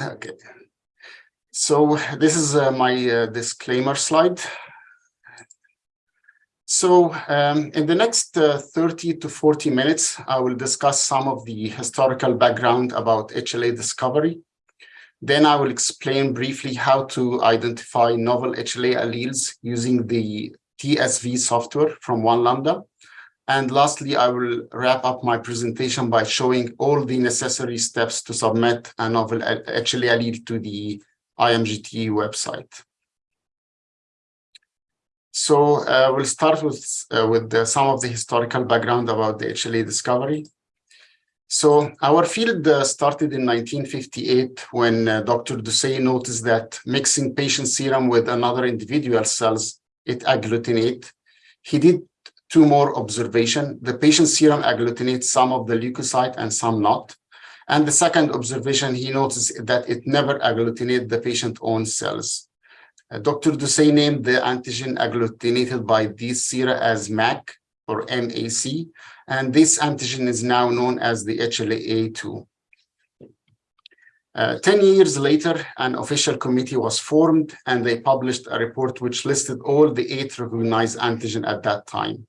Okay. So this is uh, my uh, disclaimer slide. So um, in the next uh, 30 to 40 minutes, I will discuss some of the historical background about HLA discovery. Then I will explain briefly how to identify novel HLA alleles using the TSV software from One Lambda. And lastly, I will wrap up my presentation by showing all the necessary steps to submit a novel HLA allele to the IMGT website. So uh, we'll start with, uh, with the, some of the historical background about the HLA discovery. So our field uh, started in 1958 when uh, Dr. Dausset noticed that mixing patient serum with another individual cells, it agglutinate. He did two more observation. The patient serum agglutinates some of the leukocyte and some not. And the second observation, he noticed that it never agglutinated the patient's own cells. Uh, Dr. Dausset named the antigen agglutinated by these sera as MAC or MAC, and this antigen is now known as the HLA-A2. Uh, 10 years later, an official committee was formed and they published a report which listed all the eight recognized antigen at that time.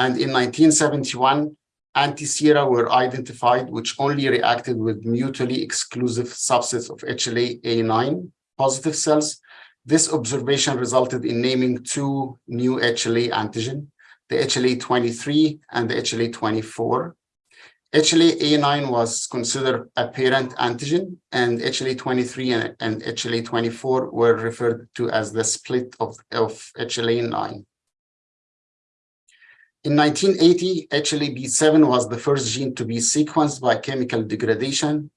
And in 1971, anti-sera were identified which only reacted with mutually exclusive subsets of HLA-A9 positive cells this observation resulted in naming two new HLA antigen, the HLA-23 and the HLA-24. HLA-A9 was considered a parent antigen, and HLA-23 and, and HLA-24 were referred to as the split of, of HLA-9. In 1980, HLA-B7 was the first gene to be sequenced by chemical degradation,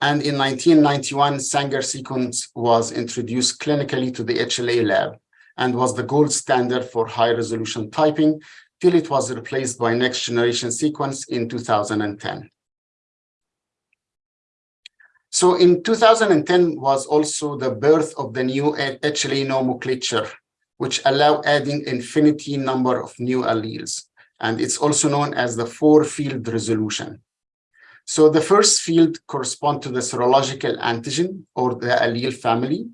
and in 1991, Sanger sequence was introduced clinically to the HLA lab and was the gold standard for high resolution typing till it was replaced by next generation sequence in 2010. So in 2010 was also the birth of the new HLA nomenclature, which allow adding infinity number of new alleles. And it's also known as the four field resolution. So the first field correspond to the serological antigen or the allele family.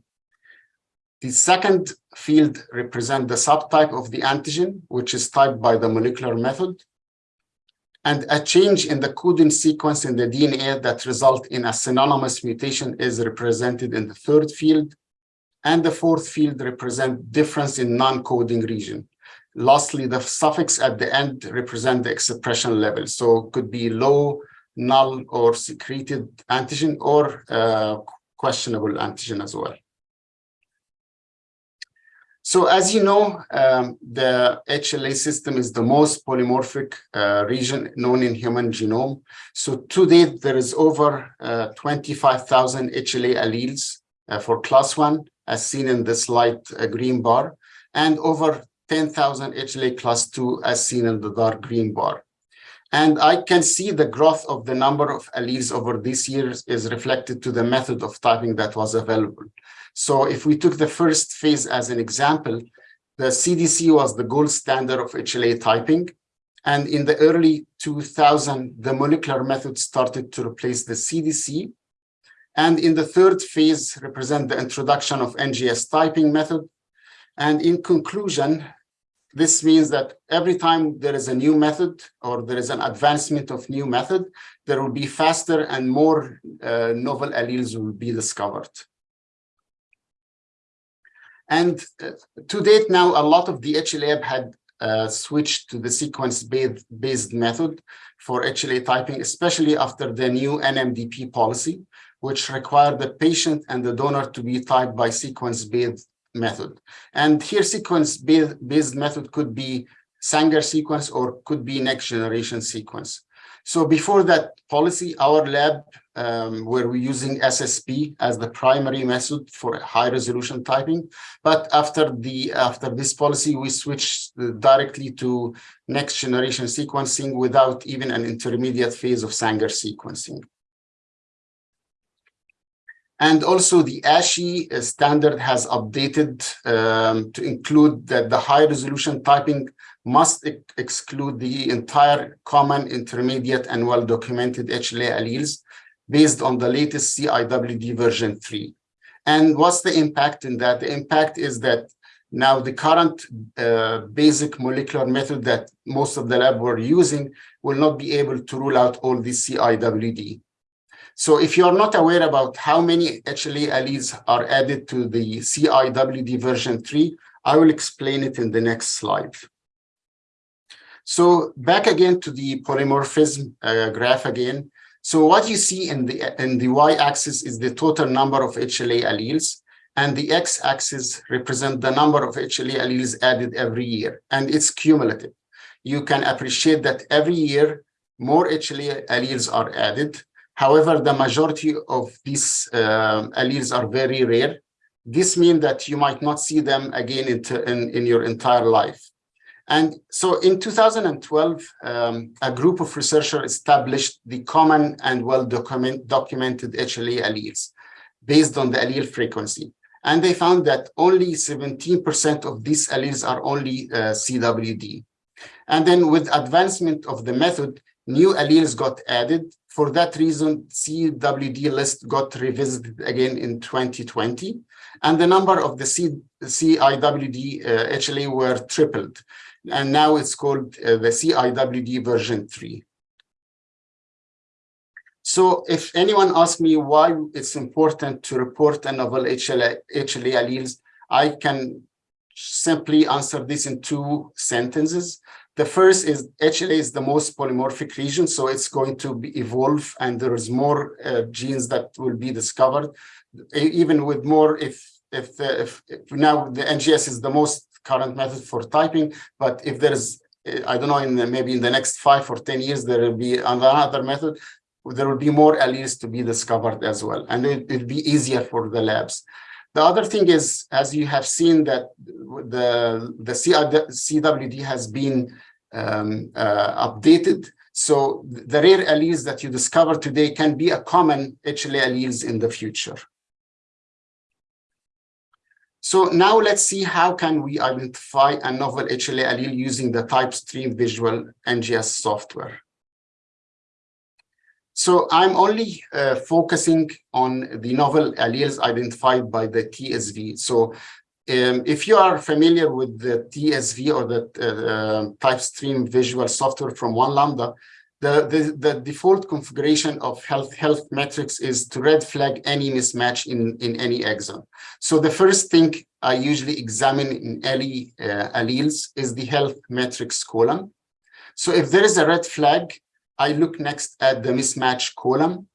The second field represent the subtype of the antigen, which is typed by the molecular method. And a change in the coding sequence in the DNA that result in a synonymous mutation is represented in the third field. And the fourth field represent difference in non-coding region. Lastly, the suffix at the end represent the expression level. So could be low, null or secreted antigen or uh, questionable antigen as well. So as you know, um, the HLA system is the most polymorphic uh, region known in human genome. So to date, there is over uh, 25,000 HLA alleles uh, for class one, as seen in this light uh, green bar, and over 10,000 HLA class two, as seen in the dark green bar. And I can see the growth of the number of alleles over these years is reflected to the method of typing that was available. So if we took the first phase as an example, the CDC was the gold standard of HLA typing. And in the early 2000, the molecular method started to replace the CDC. And in the third phase represent the introduction of NGS typing method. And in conclusion, this means that every time there is a new method or there is an advancement of new method, there will be faster and more uh, novel alleles will be discovered. And uh, to date now, a lot of the HLA had uh, switched to the sequence-based method for HLA typing, especially after the new NMDP policy, which required the patient and the donor to be typed by sequence-based method. And here sequence-based method could be Sanger sequence or could be next generation sequence. So before that policy, our lab, um, where we're using SSP as the primary method for high resolution typing. But after the after this policy, we switched directly to next generation sequencing without even an intermediate phase of Sanger sequencing. And also the ASHI standard has updated um, to include that the high resolution typing must ex exclude the entire common, intermediate, and well-documented HLA alleles based on the latest CIWD version 3. And what's the impact in that? The impact is that now the current uh, basic molecular method that most of the lab were using will not be able to rule out all the CIWD. So if you are not aware about how many HLA alleles are added to the CIWD version 3, I will explain it in the next slide. So back again to the polymorphism uh, graph again. So what you see in the in the y-axis is the total number of HLA alleles, and the x-axis represent the number of HLA alleles added every year, and it's cumulative. You can appreciate that every year more HLA alleles are added. However, the majority of these uh, alleles are very rare. This means that you might not see them again in, in, in your entire life. And so in 2012, um, a group of researchers established the common and well document, documented HLA alleles based on the allele frequency. And they found that only 17% of these alleles are only uh, CWD. And then with advancement of the method, new alleles got added. For that reason, CWD list got revisited again in 2020. And the number of the C, CIWD uh, HLA were tripled and now it's called uh, the CIWD version 3. So if anyone asks me why it's important to report a novel HLA, HLA alleles, I can simply answer this in two sentences. The first is HLA is the most polymorphic region, so it's going to be evolve and there is more uh, genes that will be discovered, even with more if if, the, if, if now the NGS is the most current method for typing. But if there's, uh, I don't know, in the, maybe in the next five or 10 years, there will be another method, there will be more alleles to be discovered as well. And it, it'll be easier for the labs. The other thing is, as you have seen that the, the CWD uh, has been um, uh, updated. So the rare alleles that you discover today can be a common HLA alleles in the future. So now let's see how can we identify a novel HLA allele using the TypeStream Visual NGS software. So I'm only uh, focusing on the novel alleles identified by the TSV. So um, if you are familiar with the TSV or the uh, TypeStream Visual software from One Lambda, the, the, the, default configuration of health health metrics is to red flag any mismatch in, in any exon. So the first thing I usually examine in early uh, alleles is the health metrics column. So if there is a red flag, I look next at the mismatch column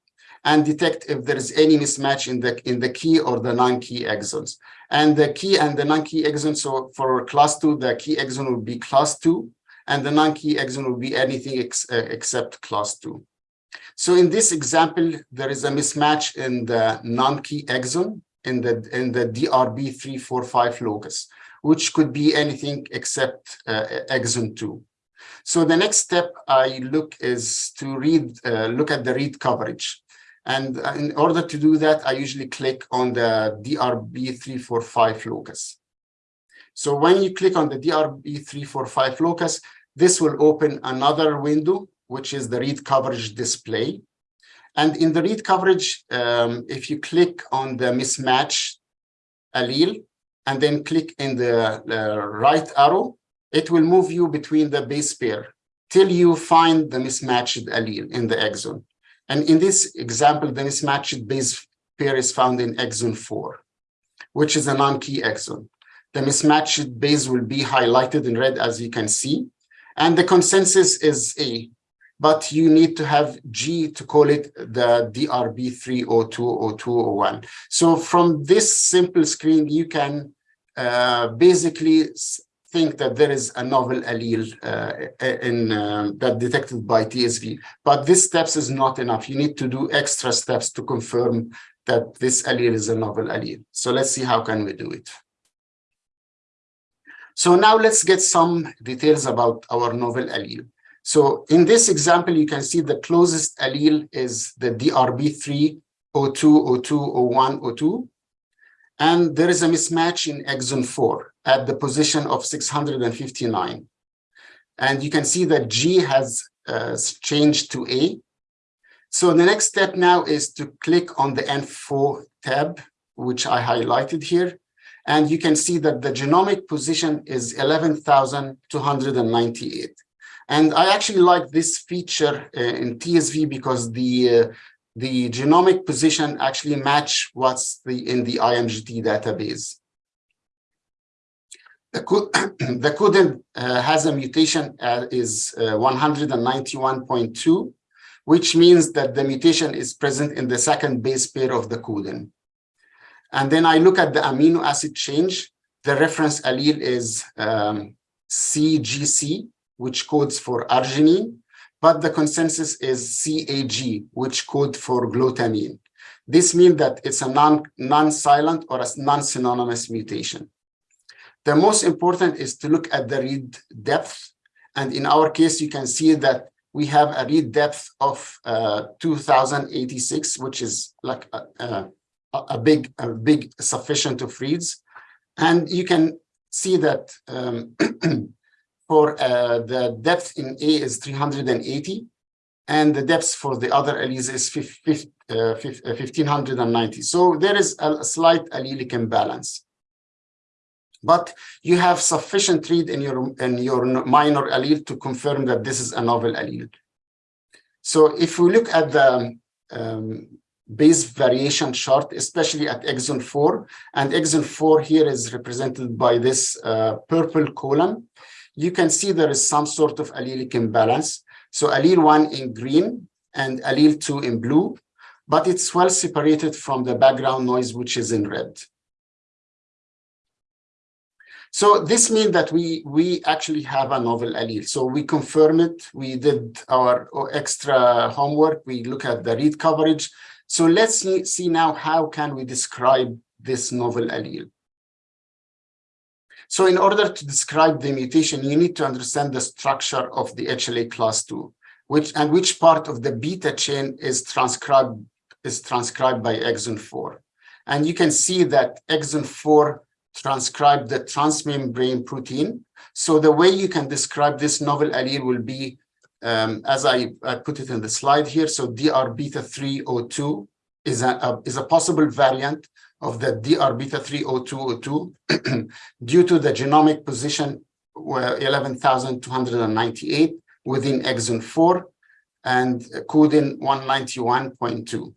and detect if there is any mismatch in the in the key or the non-key exons. And the key and the non-key exons, so for class two, the key exon will be class two, and the non-key exon will be anything ex uh, except class 2. So in this example, there is a mismatch in the non-key exon in the in the DRB345 locus, which could be anything except uh, exon 2. So the next step I look is to read, uh, look at the read coverage. And in order to do that, I usually click on the DRB345 locus. So when you click on the DRB345 locus, this will open another window, which is the read coverage display. And in the read coverage, um, if you click on the mismatch allele and then click in the uh, right arrow, it will move you between the base pair till you find the mismatched allele in the exon. And in this example, the mismatched base pair is found in exon 4, which is a non-key exon. The mismatched base will be highlighted in red, as you can see. And the consensus is A, but you need to have G to call it the DRB3020201. So from this simple screen, you can uh, basically think that there is a novel allele uh, in uh, that detected by TSV. But this steps is not enough. You need to do extra steps to confirm that this allele is a novel allele. So let's see how can we do it. So now let's get some details about our novel allele. So in this example, you can see the closest allele is the DRB3 O2, O2, O1, O2. And there is a mismatch in exon 4 at the position of 659. And you can see that G has uh, changed to A. So the next step now is to click on the N4 tab, which I highlighted here. And you can see that the genomic position is 11,298. And I actually like this feature uh, in TSV because the uh, the genomic position actually match what's the in the IMGT database. The, the codon uh, has a mutation uh, is uh, 191.2, which means that the mutation is present in the second base pair of the codon. And then I look at the amino acid change. The reference allele is um, CGC, which codes for arginine, but the consensus is CAG, which code for glutamine. This means that it's a non, non-silent or a non-synonymous mutation. The most important is to look at the read depth. And in our case, you can see that we have a read depth of uh, 2086, which is like a, a, a, big, a big sufficient of reads. And you can see that um, for uh, the depth in A is 380, and the depth for the other alleles is 1590. Uh, so there is a slight allelic imbalance. But you have sufficient read in your, in your minor allele to confirm that this is a novel allele. So if we look at the um, base variation chart, especially at exon 4, and exon 4 here is represented by this uh, purple column, you can see there is some sort of allelic imbalance. So allele 1 in green and allele 2 in blue, but it's well separated from the background noise, which is in red. So this means that we, we actually have a novel allele. So we confirm it. We did our extra homework. We look at the read coverage. So let's see now how can we describe this novel allele. So in order to describe the mutation, you need to understand the structure of the HLA class 2, which and which part of the beta chain is transcribed is transcribed by exon 4. And you can see that exon 4 transcribed the transmembrane protein. So the way you can describe this novel allele will be, um, as I, I, put it in the slide here, so DR beta 302 is a, a, is a possible variant of the DR beta 30202 due to the genomic position 11,298 within exon 4 and coding 191.2.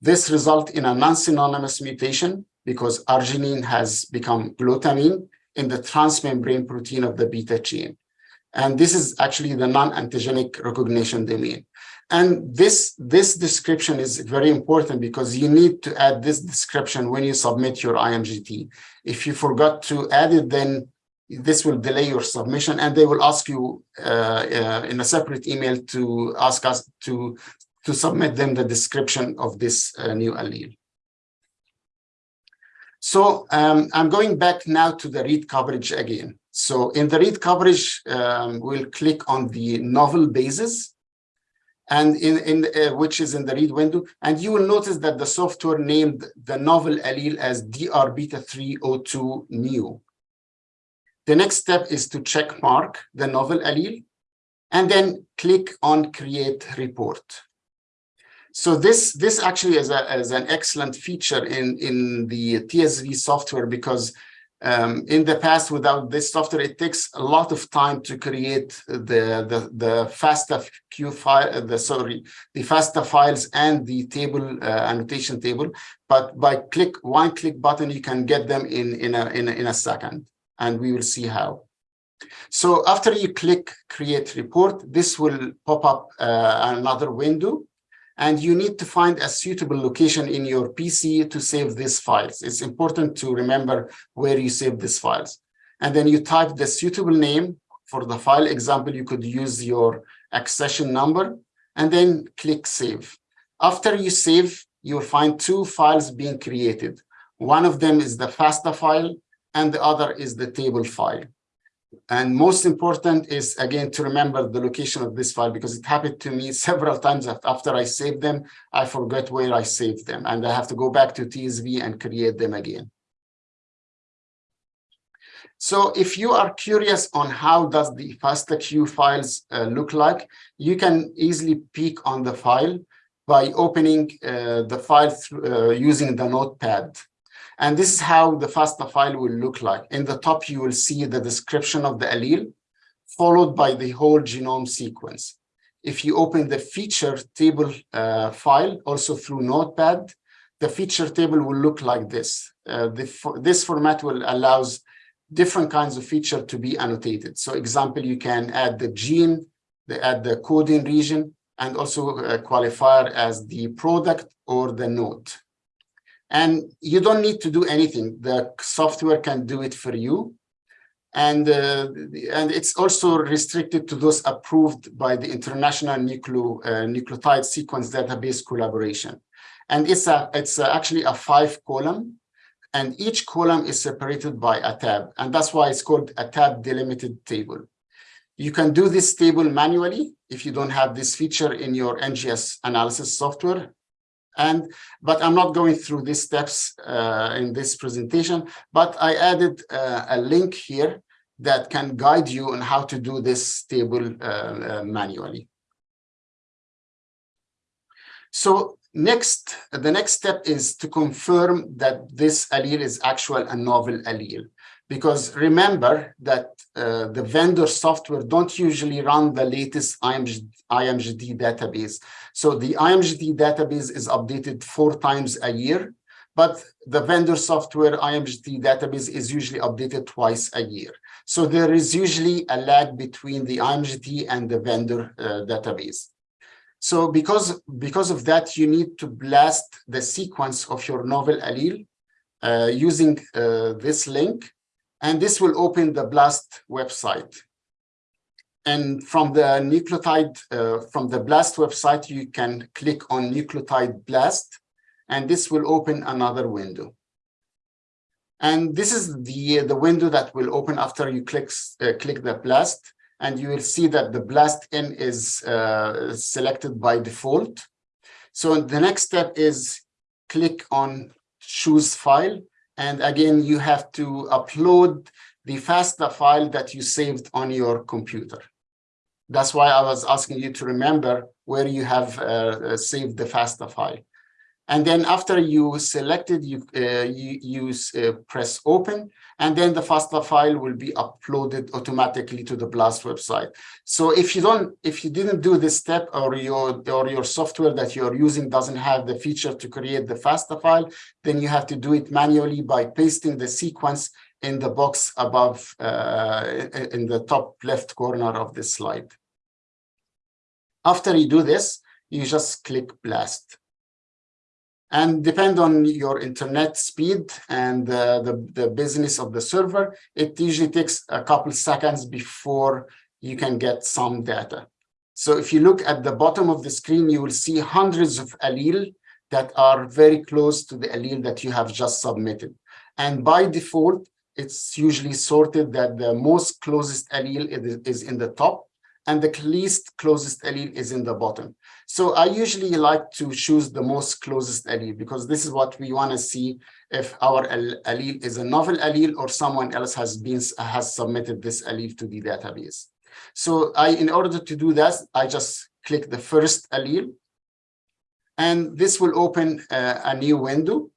This result in a non-synonymous mutation because arginine has become glutamine in the transmembrane protein of the beta chain. And this is actually the non-antigenic recognition domain. And this, this description is very important because you need to add this description when you submit your IMGT. If you forgot to add it, then this will delay your submission and they will ask you uh, uh, in a separate email to ask us to, to submit them the description of this uh, new allele. So um, I'm going back now to the read coverage again. So in the read coverage, um, we'll click on the novel bases and in, in uh, which is in the read window. And you will notice that the software named the novel allele as DR beta 302 new. The next step is to check mark the novel allele and then click on create report. So this this actually is, a, is an excellent feature in in the TSV software because um, in the past without this software it takes a lot of time to create the the the FASTA Q file the sorry the FASTA files and the table uh, annotation table but by click one click button you can get them in in a in a, in a second and we will see how. So after you click create report, this will pop up uh, another window and you need to find a suitable location in your PC to save these files. It's important to remember where you save these files. And then you type the suitable name for the file example, you could use your accession number and then click save. After you save, you'll find two files being created. One of them is the FASTA file and the other is the table file. And most important is, again, to remember the location of this file because it happened to me several times after I saved them, I forgot where I saved them and I have to go back to TSV and create them again. So if you are curious on how does the FASTAQ files uh, look like, you can easily peek on the file by opening uh, the file uh, using the notepad. And this is how the FASTA file will look like. In the top, you will see the description of the allele, followed by the whole genome sequence. If you open the feature table uh, file, also through Notepad, the feature table will look like this. Uh, the, this format will allows different kinds of feature to be annotated. So example, you can add the gene, the, add the coding region, and also uh, qualifier as the product or the node. And you don't need to do anything. The software can do it for you. And, uh, and it's also restricted to those approved by the International uh, Nucleotide Sequence Database Collaboration. And it's, a, it's a, actually a five column and each column is separated by a tab. And that's why it's called a tab delimited table. You can do this table manually if you don't have this feature in your NGS analysis software. And but I'm not going through these steps uh, in this presentation, but I added uh, a link here that can guide you on how to do this table uh, uh manually. So Next, the next step is to confirm that this allele is actual a novel allele. Because remember that uh, the vendor software don't usually run the latest IMG, IMGT database. So the IMGT database is updated four times a year, but the vendor software IMGT database is usually updated twice a year. So there is usually a lag between the IMGT and the vendor uh, database. So because, because of that, you need to blast the sequence of your novel allele uh, using uh, this link, and this will open the BLAST website. And from the nucleotide, uh, from the BLAST website, you can click on nucleotide BLAST, and this will open another window. And this is the, the window that will open after you click, uh, click the BLAST and you will see that the blastn is uh, selected by default. So the next step is click on choose file. And again, you have to upload the FASTA file that you saved on your computer. That's why I was asking you to remember where you have uh, saved the FASTA file. And then after you selected, you, uh, you use uh, press open, and then the FASTA file will be uploaded automatically to the BLAST website. So if you don't, if you didn't do this step or your, or your software that you're using doesn't have the feature to create the FASTA file, then you have to do it manually by pasting the sequence in the box above uh, in the top left corner of this slide. After you do this, you just click blast and depend on your internet speed and uh, the, the business of the server, it usually takes a couple seconds before you can get some data. So if you look at the bottom of the screen, you will see hundreds of allele that are very close to the allele that you have just submitted. And by default, it's usually sorted that the most closest allele is in the top and the least closest allele is in the bottom. So I usually like to choose the most closest allele because this is what we want to see if our allele is a novel allele or someone else has been has submitted this allele to the database. So I, in order to do that, I just click the first allele, and this will open uh, a new window.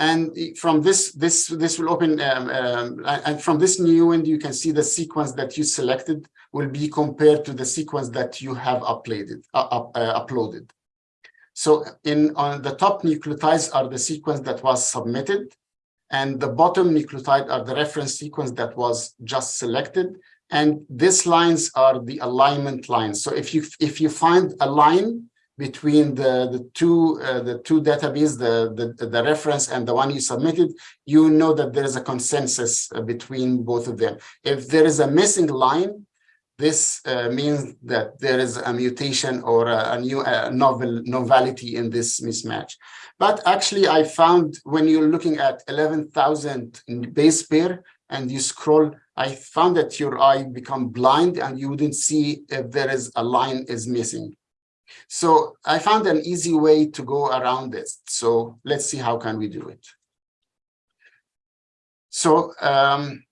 And from this, this, this will open, um, um, and from this new window, you can see the sequence that you selected will be compared to the sequence that you have uploaded. Uh, uh, uploaded. So in on the top nucleotides are the sequence that was submitted, and the bottom nucleotide are the reference sequence that was just selected. And these lines are the alignment lines. So if you if you find a line between the the two uh, the two database the, the the reference and the one you submitted you know that there is a consensus uh, between both of them if there is a missing line this uh, means that there is a mutation or a, a new novel novelty in this mismatch. But actually, I found when you're looking at 11,000 base pair and you scroll, I found that your eye become blind and you wouldn't see if there is a line is missing. So I found an easy way to go around this. So let's see how can we do it. So um,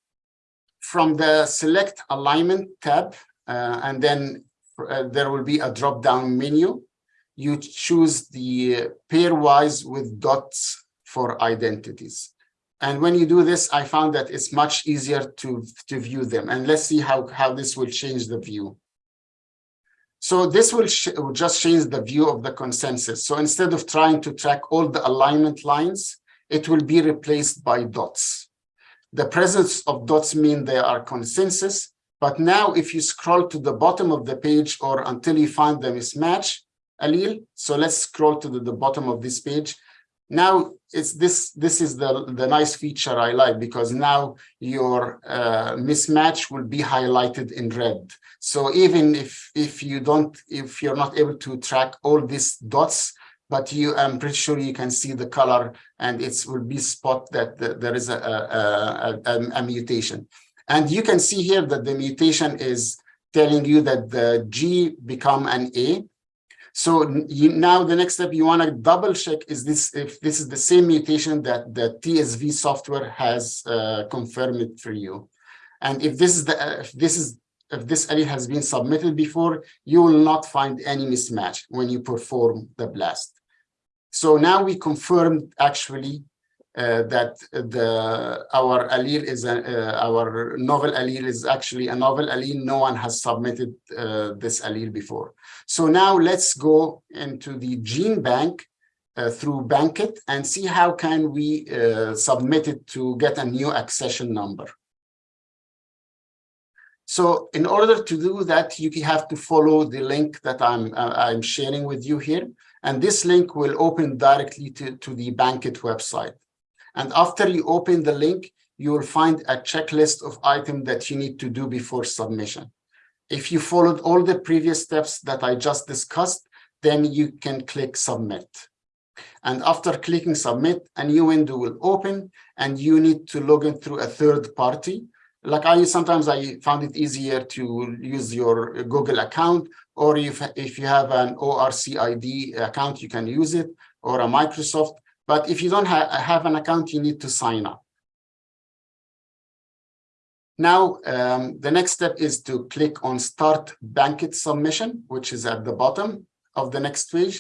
from the select alignment tab, uh, and then uh, there will be a drop down menu. you choose the pairwise with dots for identities. And when you do this, I found that it's much easier to, to view them. And let's see how, how this will change the view. So this will, will just change the view of the consensus. So instead of trying to track all the alignment lines, it will be replaced by dots. The presence of dots mean they are consensus, but now if you scroll to the bottom of the page or until you find the mismatch allele, so let's scroll to the, the bottom of this page, now it's this this is the the nice feature i like because now your uh, mismatch will be highlighted in red. So even if if you don't if you're not able to track all these dots but you i'm pretty sure you can see the color and it will be spot that the, there is a a, a a mutation. And you can see here that the mutation is telling you that the g become an a so you, now the next step you want to double check is this if this is the same mutation that the TSV software has uh, confirmed it for you. And if this is the if this is if this allele has been submitted before, you will not find any mismatch when you perform the blast. So now we confirmed actually uh, that the our allele is a, uh, our novel allele is actually a novel allele. No one has submitted uh, this allele before. So now let's go into the GenBank uh, through Bankit and see how can we uh, submit it to get a new accession number. So in order to do that, you have to follow the link that I'm I'm sharing with you here. And this link will open directly to, to the Bankit website. And after you open the link, you will find a checklist of items that you need to do before submission. If you followed all the previous steps that I just discussed, then you can click submit. And after clicking submit, a new window will open and you need to log in through a third party. Like I sometimes I found it easier to use your Google account, or if, if you have an ORCID account, you can use it, or a Microsoft. But if you don't ha have an account, you need to sign up. Now, um, the next step is to click on Start Bankit Submission, which is at the bottom of the next page.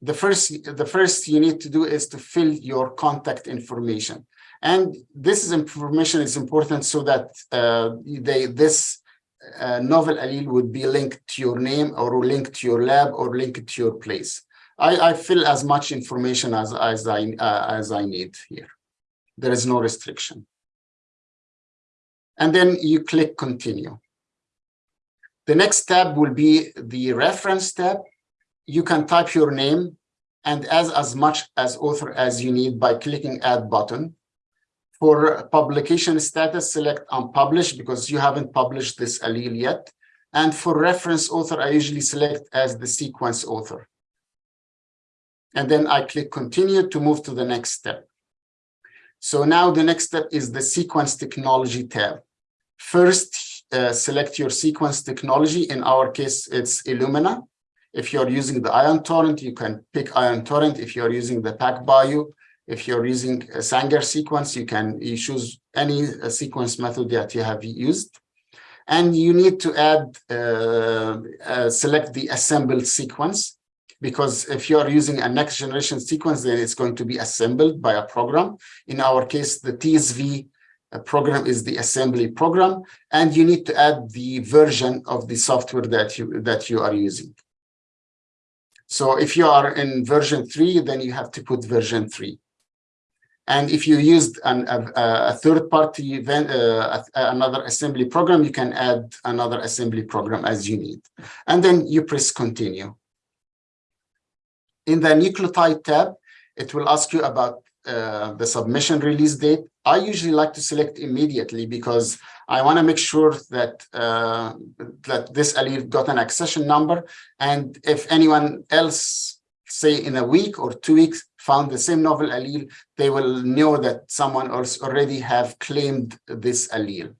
The first, the first you need to do is to fill your contact information. And this is information is important so that uh, they, this uh, novel allele would be linked to your name or linked to your lab or linked to your place. I, I fill as much information as, as, I, uh, as I need here. There is no restriction. And then you click continue. The next tab will be the reference tab. You can type your name and as, as much as author as you need by clicking add button. For publication status, select unpublished because you haven't published this allele yet. And for reference author, I usually select as the sequence author. And then I click continue to move to the next step. So now the next step is the sequence technology tab. First, uh, select your sequence technology. In our case, it's Illumina. If you're using the Ion Torrent, you can pick Ion Torrent. If you're using the PacBio, if you're using a Sanger sequence, you can you choose any uh, sequence method that you have used. And you need to add, uh, uh select the assembled sequence because if you are using a next generation sequence, then it's going to be assembled by a program. In our case, the TSV uh, program is the assembly program, and you need to add the version of the software that you that you are using. So if you are in version three, then you have to put version three. And if you used an, a, a third-party event, uh, another assembly program, you can add another assembly program as you need. And then you press continue. In the nucleotide tab, it will ask you about uh, the submission release date. I usually like to select immediately because I want to make sure that uh, that this allele got an accession number. And if anyone else, say in a week or two weeks, found the same novel allele, they will know that someone else already have claimed this allele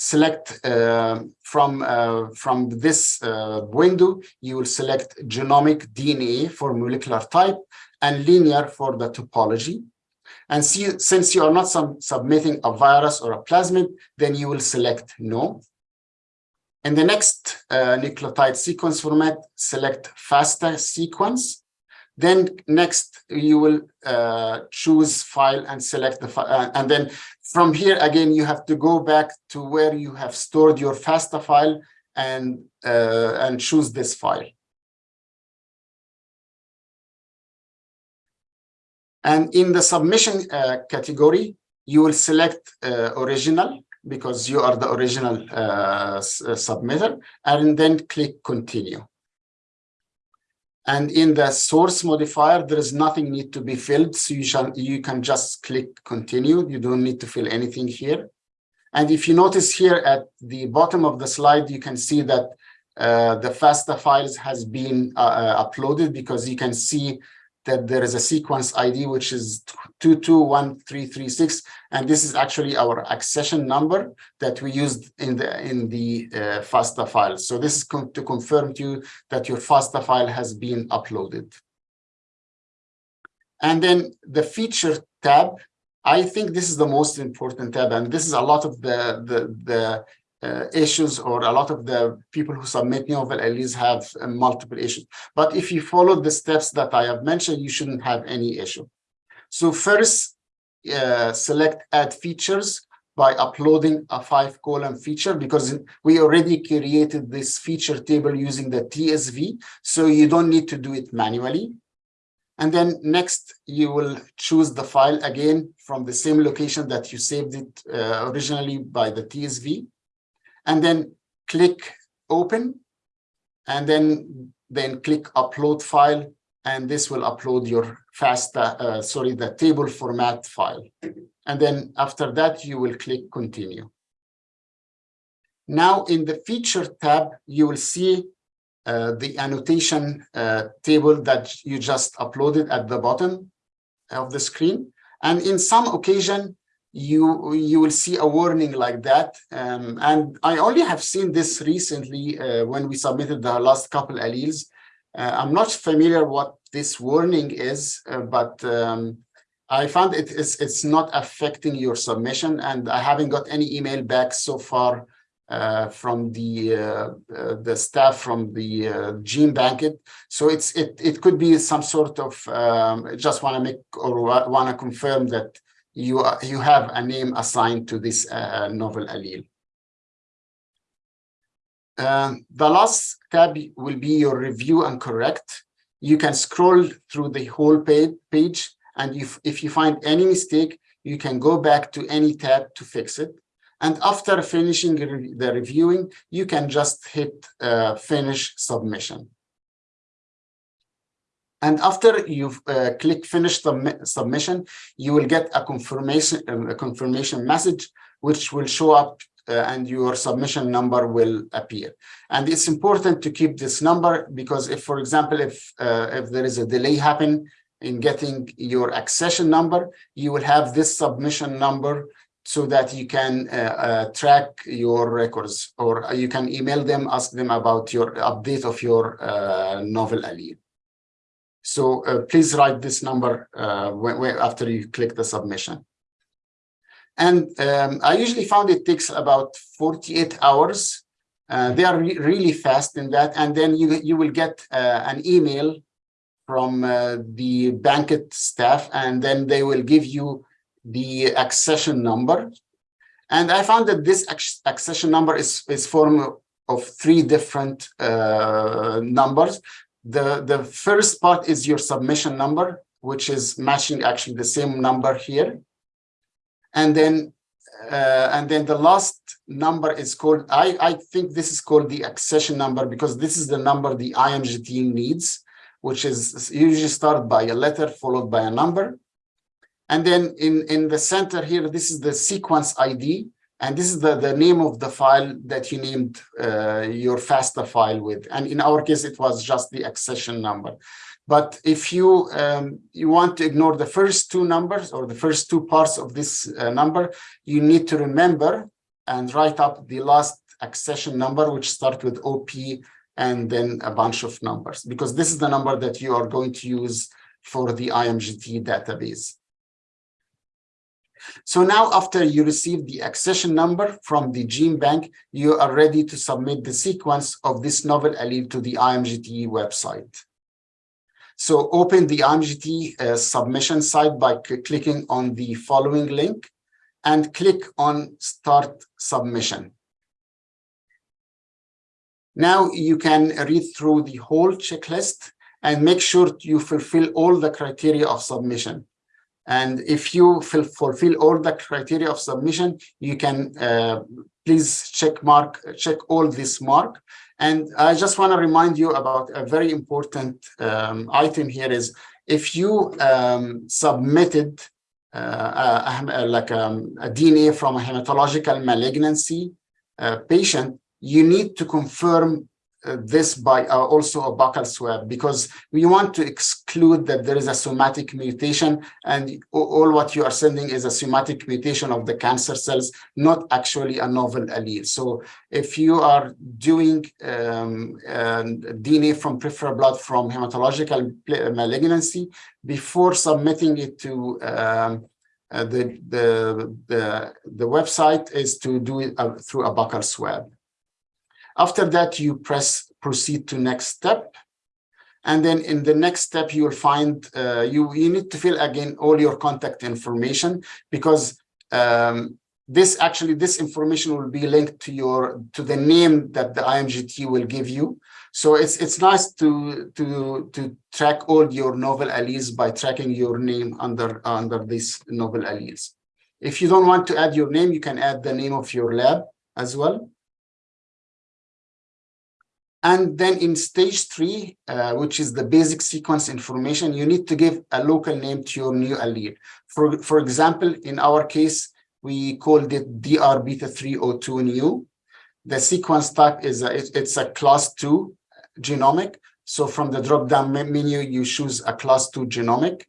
select uh, from uh, from this uh, window, you will select genomic DNA for molecular type and linear for the topology. And see, since you are not submitting a virus or a plasmid, then you will select no. In the next uh, nucleotide sequence format, select FASTA sequence. Then next, you will uh, choose file and select the file. Uh, and then from here, again, you have to go back to where you have stored your FASTA file and, uh, and choose this file. And in the submission uh, category, you will select uh, original because you are the original uh, submitter, and then click continue. And in the source modifier, there is nothing need to be filled, so you shall you can just click continue. You don't need to fill anything here. And if you notice here at the bottom of the slide, you can see that uh, the FASTA files has been uh, uh uploaded because you can see that there is a sequence ID, which is 221336. And this is actually our accession number that we used in the in the uh, FASTA file. So this is to confirm to you that your FASTA file has been uploaded. And then the feature tab, I think this is the most important tab, and this is a lot of the the the uh, issues or a lot of the people who submit novel alleles have uh, multiple issues. But if you follow the steps that I have mentioned, you shouldn't have any issue. So first, uh, select add features by uploading a five column feature because we already created this feature table using the TSV. So you don't need to do it manually. And then next, you will choose the file again from the same location that you saved it uh, originally by the TSV and then click open and then then click upload file and this will upload your FASTA, uh, sorry, the table format file. And then after that, you will click continue. Now in the feature tab, you will see uh, the annotation uh, table that you just uploaded at the bottom of the screen. And in some occasion, you you will see a warning like that. Um, and i only have seen this recently uh, when we submitted the last couple alleles. Uh, i'm not familiar what this warning is uh, but um, i found it is it's not affecting your submission and i haven't got any email back so far uh, from the uh, uh, the staff from the gene banket so it's it it could be some sort of um, just want to make or want to confirm that you, you have a name assigned to this uh, novel allele. Um, the last tab will be your review and correct. You can scroll through the whole page, page and if, if you find any mistake, you can go back to any tab to fix it. And after finishing the reviewing, you can just hit uh, finish submission. And after you've uh, clicked finish the submission, you will get a confirmation um, a confirmation message, which will show up uh, and your submission number will appear. And it's important to keep this number because if, for example, if uh, if there is a delay happen in getting your accession number, you will have this submission number so that you can uh, uh, track your records or you can email them, ask them about your update of your uh, novel allele. So uh, please write this number uh, when, when, after you click the submission. And um, I usually found it takes about 48 hours. Uh, they are re really fast in that. And then you, you will get uh, an email from uh, the Bankit staff, and then they will give you the accession number. And I found that this accession number is, is form of three different uh, numbers. The, the first part is your submission number, which is matching actually the same number here. And then uh, and then the last number is called, I, I think this is called the accession number because this is the number the IMG team needs, which is usually start by a letter followed by a number. And then in, in the center here, this is the sequence ID. And this is the, the name of the file that you named uh, your FASTA file with. And in our case, it was just the accession number. But if you um, you want to ignore the first two numbers or the first two parts of this uh, number, you need to remember and write up the last accession number, which start with OP and then a bunch of numbers, because this is the number that you are going to use for the IMGT database. So now after you receive the accession number from the GenBank, you are ready to submit the sequence of this novel allele to the IMGT website. So open the IMGT uh, submission site by clicking on the following link and click on start submission. Now you can read through the whole checklist and make sure you fulfill all the criteria of submission. And if you fulfill all the criteria of submission, you can uh, please check mark, check all this mark. And I just want to remind you about a very important um, item here is if you um, submitted uh, a, like um, a DNA from a hematological malignancy uh, patient, you need to confirm this by uh, also a buccal swab because we want to exclude that there is a somatic mutation and all what you are sending is a somatic mutation of the cancer cells, not actually a novel allele. So if you are doing um, uh, DNA from peripheral blood from hematological malignancy, before submitting it to um, uh, the, the, the, the website is to do it uh, through a buccal swab. After that, you press proceed to next step. And then in the next step, you will find uh, you, you need to fill again all your contact information because um, this actually this information will be linked to your to the name that the IMGT will give you. So it's it's nice to to to track all your novel alleles by tracking your name under under these novel alleles. If you don't want to add your name, you can add the name of your lab as well. And then in stage three, uh, which is the basic sequence information, you need to give a local name to your new allele. For, for example, in our case, we called it DR beta 302 new. The sequence type is a, it's a class two genomic. So from the drop-down menu, you choose a class two genomic.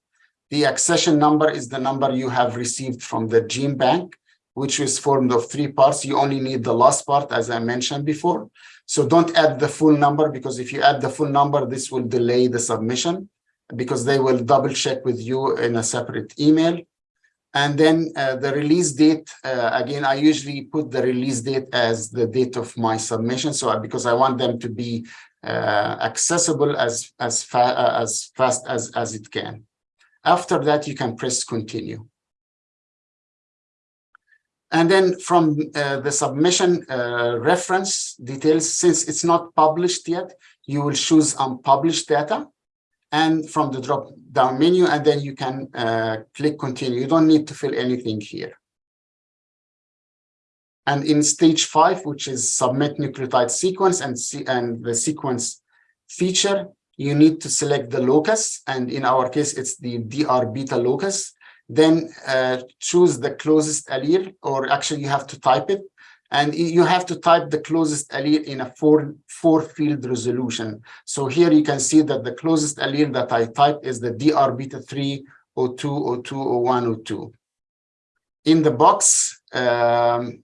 The accession number is the number you have received from the GenBank, which is formed of three parts. You only need the last part, as I mentioned before. So don't add the full number because if you add the full number, this will delay the submission because they will double check with you in a separate email. And then uh, the release date, uh, again, I usually put the release date as the date of my submission. So because I want them to be uh, accessible as, as, fa uh, as fast as, as it can. After that, you can press continue. And then from uh, the submission uh, reference details, since it's not published yet, you will choose unpublished data and from the drop down menu, and then you can uh, click continue. You don't need to fill anything here. And in stage five, which is submit nucleotide sequence and, see, and the sequence feature, you need to select the locus. And in our case, it's the DR beta locus then uh, choose the closest allele, or actually you have to type it. And you have to type the closest allele in a four, four field resolution. So here you can see that the closest allele that I type is the DR beta 3 02 02 01 02. In the box, um,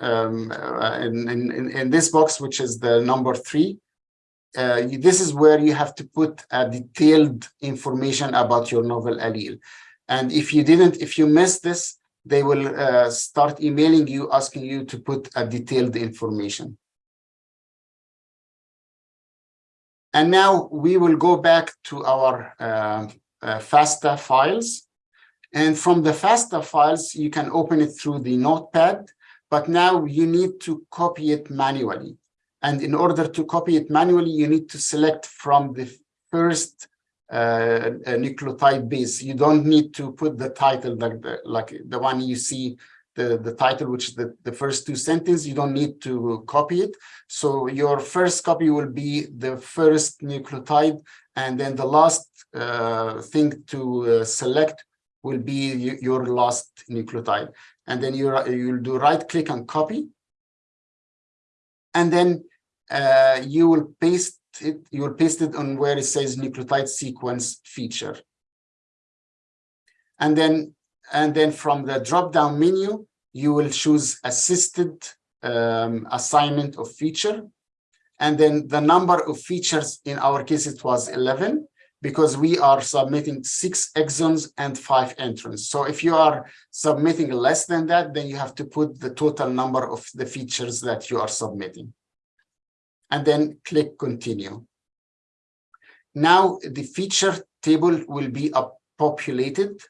um, uh, in, in, in this box, which is the number three, uh, this is where you have to put a detailed information about your novel allele. And if you didn't, if you missed this, they will uh, start emailing you, asking you to put a detailed information. And now we will go back to our uh, uh, FASTA files. And from the FASTA files, you can open it through the notepad, but now you need to copy it manually. And in order to copy it manually, you need to select from the first uh, a nucleotide base. You don't need to put the title like the, like the one you see the, the title, which is the, the first two sentences, you don't need to copy it. So your first copy will be the first nucleotide, and then the last uh, thing to uh, select will be your last nucleotide. And then you you'll do right click and copy. And then uh, you will paste it, you will paste it on where it says nucleotide sequence feature. And then, and then from the drop-down menu, you will choose assisted um, assignment of feature. And then the number of features, in our case, it was 11. because we are submitting six exons and five introns. So if you are submitting less than that, then you have to put the total number of the features that you are submitting. And then click continue. Now the feature table will be populated.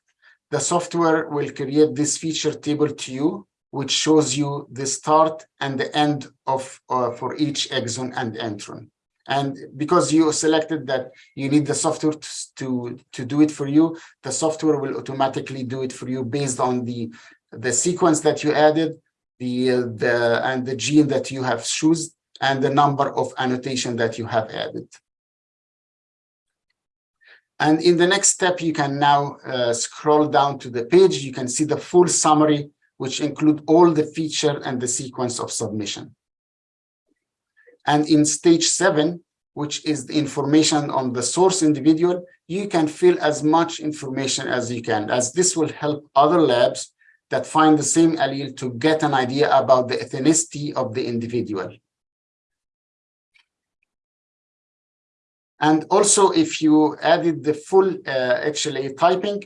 The software will create this feature table to you, which shows you the start and the end of uh, for each exon and intron. And because you selected that you need the software to, to, do it for you, the software will automatically do it for you based on the, the sequence that you added, the, uh, the and the gene that you have chosen, and the number of annotation that you have added. And in the next step, you can now uh, scroll down to the page. You can see the full summary, which include all the feature and the sequence of submission. And in stage seven, which is the information on the source individual, you can fill as much information as you can, as this will help other labs that find the same allele to get an idea about the ethnicity of the individual. And also, if you added the full uh, HLA typing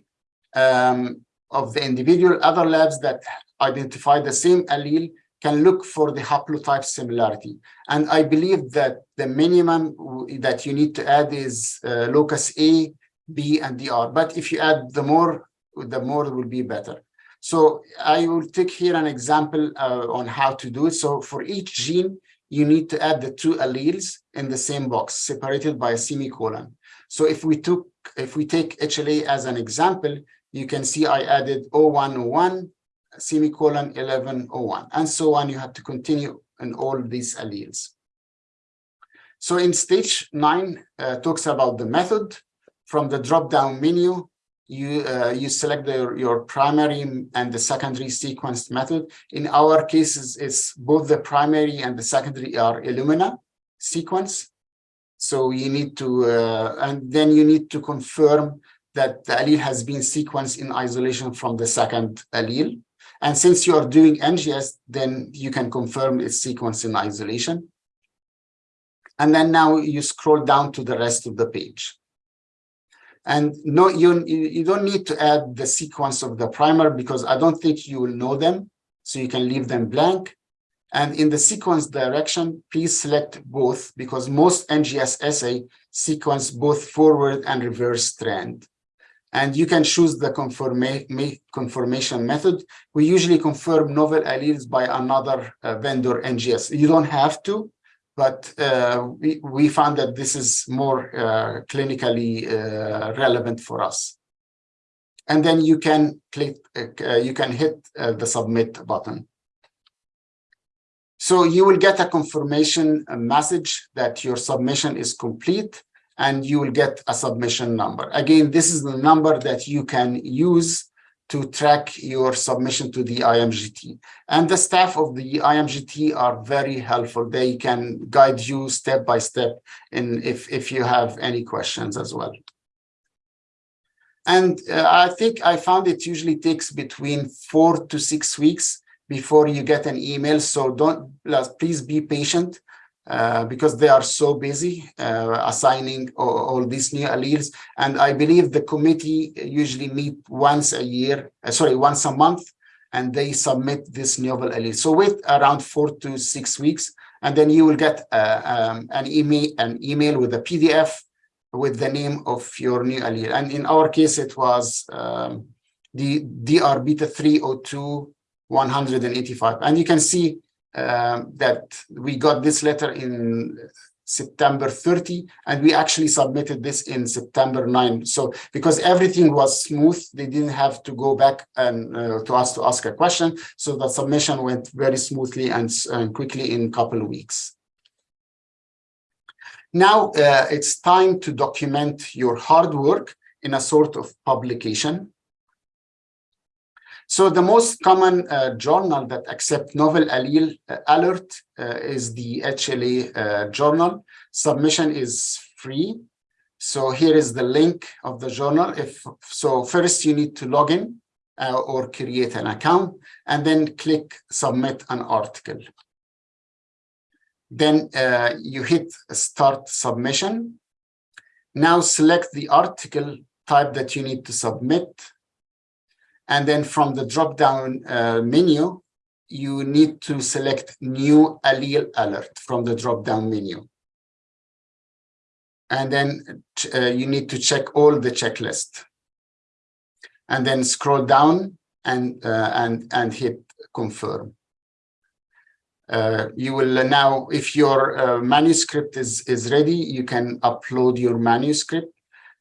um, of the individual, other labs that identify the same allele can look for the haplotype similarity. And I believe that the minimum that you need to add is uh, locus A, B, and DR. But if you add the more, the more will be better. So I will take here an example uh, on how to do it. So for each gene, you need to add the two alleles in the same box, separated by a semicolon. So if we took, if we take HLA as an example, you can see I added 0101 semicolon 1101 and so on. You have to continue in all these alleles. So in stage nine uh, talks about the method. From the drop-down menu, you uh, you select the, your primary and the secondary sequenced method. In our cases, it's both the primary and the secondary are Illumina sequence. So you need to, uh, and then you need to confirm that the allele has been sequenced in isolation from the second allele. And since you are doing NGS, then you can confirm its sequence in isolation. And then now you scroll down to the rest of the page. And no, you, you don't need to add the sequence of the primer because I don't think you will know them. So you can leave them blank. And in the sequence direction, please select both because most NGS assay sequence both forward and reverse strand and you can choose the confirma confirmation method. We usually confirm novel alleles by another uh, vendor NGS. You don't have to, but uh, we, we found that this is more uh, clinically uh, relevant for us. And then you can click, uh, you can hit uh, the submit button. So you will get a confirmation message that your submission is complete and you will get a submission number. Again, this is the number that you can use to track your submission to the IMGT. And the staff of the IMGT are very helpful. They can guide you step by step in if, if you have any questions as well. And uh, I think I found it usually takes between four to six weeks before you get an email. So don't please be patient uh, because they are so busy uh, assigning all, all, these new alleles. And I believe the committee usually meet once a year, uh, sorry, once a month, and they submit this novel allele. So wait around four to six weeks, and then you will get uh, um, an email, an email with a PDF with the name of your new allele. And in our case, it was um, the DR beta 302 185. And you can see um, that we got this letter in September 30, and we actually submitted this in September 9. So because everything was smooth, they didn't have to go back and uh, to us to ask a question. So the submission went very smoothly and, and quickly in a couple of weeks. Now uh, it's time to document your hard work in a sort of publication. So the most common uh, journal that accept novel allele alert uh, is the HLA uh, journal. Submission is free. So here is the link of the journal. If So first you need to log in uh, or create an account and then click submit an article. Then uh, you hit start submission Now select the article type that you need to submit. And then from the drop-down uh, menu, you need to select new allele alert from the drop-down menu. And then uh, you need to check all the checklist. And then scroll down and, uh, and, and hit confirm. Uh, you will now, if your uh, manuscript is, is ready, you can upload your manuscript.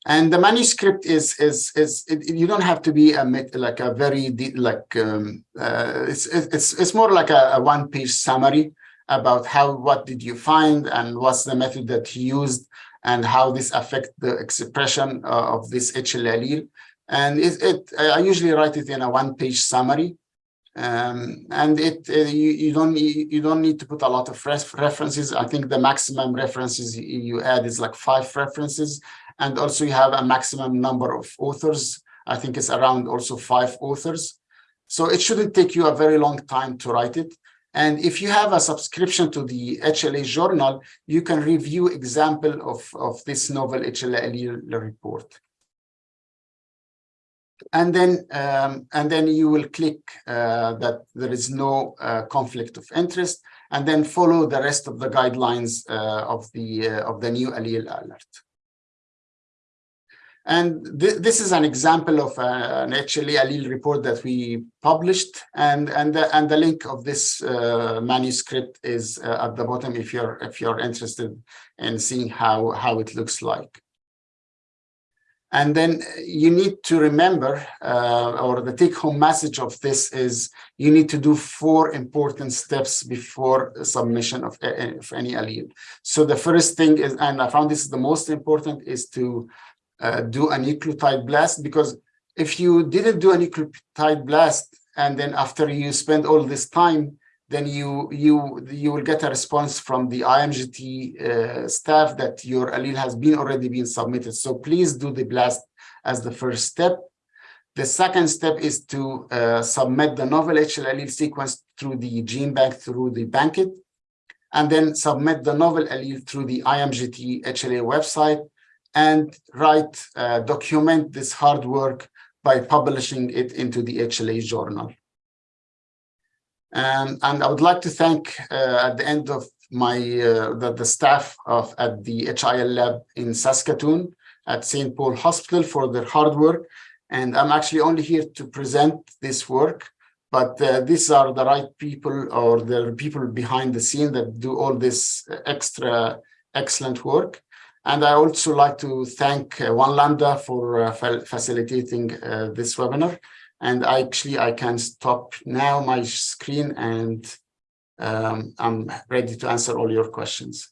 And the manuscript is is is it, you don't have to be a like a very like um, uh, it's it's it's more like a, a one page summary about how what did you find and what's the method that you used and how this affect the expression uh, of this HL allele. And it, it I usually write it in a one page summary. Um, and it uh, you, you don't you don't need to put a lot of references. I think the maximum references you add is like five references and also you have a maximum number of authors. I think it's around also five authors. So it shouldn't take you a very long time to write it. And if you have a subscription to the HLA journal, you can review example of, of this novel HLA report. And then um, and then you will click uh, that there is no uh, conflict of interest and then follow the rest of the guidelines uh, of the uh, of the new allele alert and th this is an example of uh, an HLA allele report that we published and and the, and the link of this uh, manuscript is at the bottom if you're if you're interested in seeing how how it looks like and then you need to remember, uh, or the take-home message of this is you need to do four important steps before submission of, of any allele. So the first thing is, and I found this is the most important, is to uh, do a nucleotide blast, because if you didn't do a nucleotide blast, and then after you spend all this time then you you you will get a response from the IMGT uh, staff that your allele has been already been submitted. So please do the blast as the first step. The second step is to uh, submit the novel HL allele sequence through the GenBank through the BankIt, and then submit the novel allele through the IMGT HLA website and write, uh, document this hard work by publishing it into the HLA journal. Um, and I would like to thank uh, at the end of my uh, the, the staff of at the HLA lab in Saskatoon at St. Paul Hospital for their hard work. And I'm actually only here to present this work, but uh, these are the right people or the people behind the scene that do all this extra excellent work. And I also like to thank uh, One Lambda for uh, facilitating uh, this webinar. And actually, I can stop now my screen and um, I'm ready to answer all your questions.